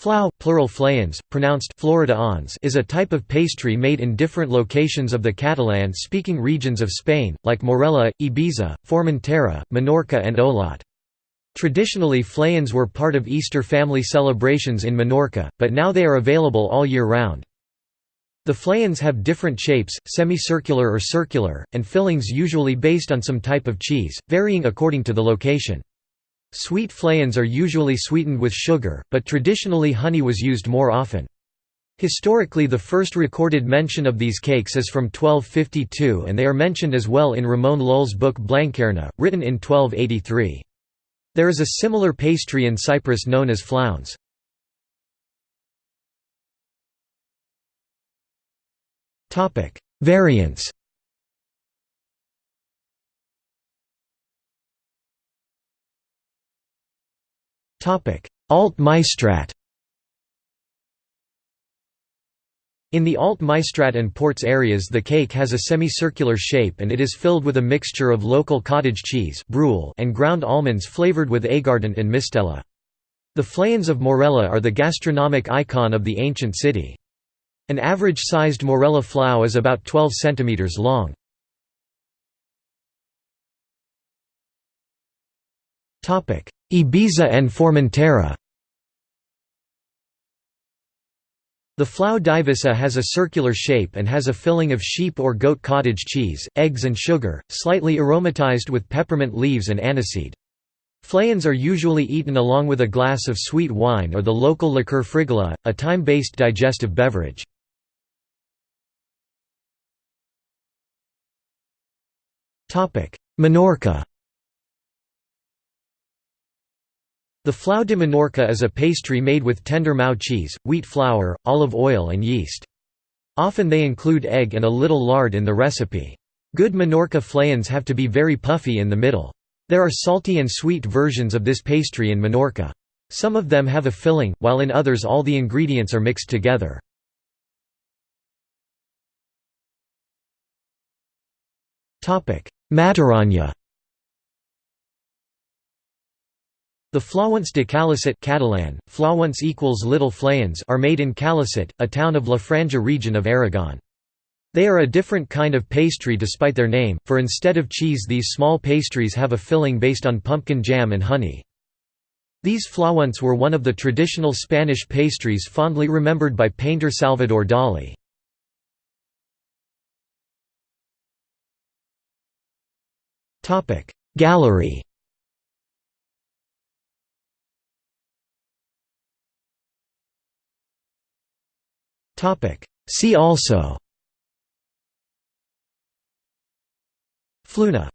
Flau plural flayons, pronounced Florida ons, is a type of pastry made in different locations of the Catalan-speaking regions of Spain, like Morella, Ibiza, Formentera, Menorca and Olot. Traditionally flayons were part of Easter family celebrations in Menorca, but now they are available all year round. The flayons have different shapes, semicircular or circular, and fillings usually based on some type of cheese, varying according to the location. Sweet flayons are usually sweetened with sugar, but traditionally honey was used more often. Historically the first recorded mention of these cakes is from 1252 and they are mentioned as well in Ramon Lull's book Blanquerna, written in 1283. There is a similar pastry in Cyprus known as flauns. Variants Alt Maestrat In the Alt Maestrat and Ports areas the cake has a semicircular shape and it is filled with a mixture of local cottage cheese brull, and ground almonds flavored with aguardent and mistela. The flayons of Morella are the gastronomic icon of the ancient city. An average-sized Morella flau is about 12 cm long. Ibiza and Formentera The flau d'Eivissa has a circular shape and has a filling of sheep or goat cottage cheese, eggs and sugar, slightly aromatized with peppermint leaves and aniseed. Flayons are usually eaten along with a glass of sweet wine or the local liqueur frigola, a thyme-based digestive beverage. Menorca The flau de Menorca is a pastry made with tender Maó cheese, wheat flour, olive oil and yeast. Often they include egg and a little lard in the recipe. Good Menorca flans have to be very puffy in the middle. There are salty and sweet versions of this pastry in Menorca. Some of them have a filling, while in others all the ingredients are mixed together. Matarranya The flauants de Calaceit Catalan, flauants equals little flayons are made in Calaceit, a town of La Franja region of Aragon. They are a different kind of pastry despite their name, for instead of cheese these small pastries have a filling based on pumpkin jam and honey. These flauants were one of the traditional Spanish pastries fondly remembered by painter Salvador Dali. Gallery See also. Fluna